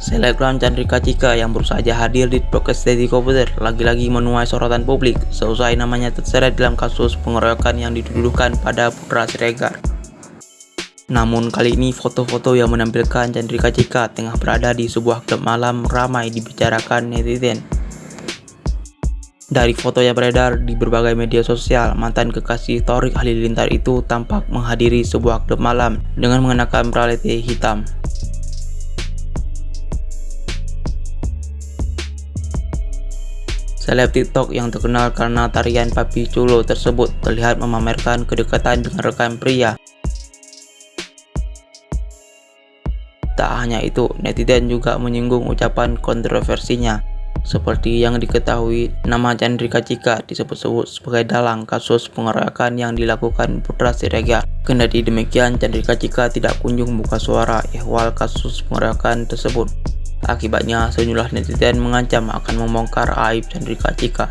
Selebgram Chandrika Cika yang baru saja hadir di podcast Deddy Kobuter lagi-lagi menuai sorotan publik seusai namanya terseret dalam kasus pengeroyokan yang dituduhkan pada Putra Siregar. Namun kali ini foto-foto yang menampilkan Chandrika Cika tengah berada di sebuah klub malam ramai dibicarakan netizen. Dari foto yang beredar di berbagai media sosial, mantan kekasih Torik Halilintar itu tampak menghadiri sebuah klub malam dengan mengenakan bralette hitam. Seleb TikTok yang terkenal karena tarian Papi Culo tersebut terlihat memamerkan kedekatan dengan rekan pria. Tak hanya itu, netizen juga menyinggung ucapan kontroversinya. Seperti yang diketahui, nama Chandrika Cika disebut-sebut sebagai dalang kasus pengeroyokan yang dilakukan Putra Siregar. Kendati demikian, Chandrika Cika tidak kunjung buka suara ihwal kasus pengeroyokan tersebut. Akibatnya, sejumlah netizen mengancam akan membongkar aib Chandrika Cika.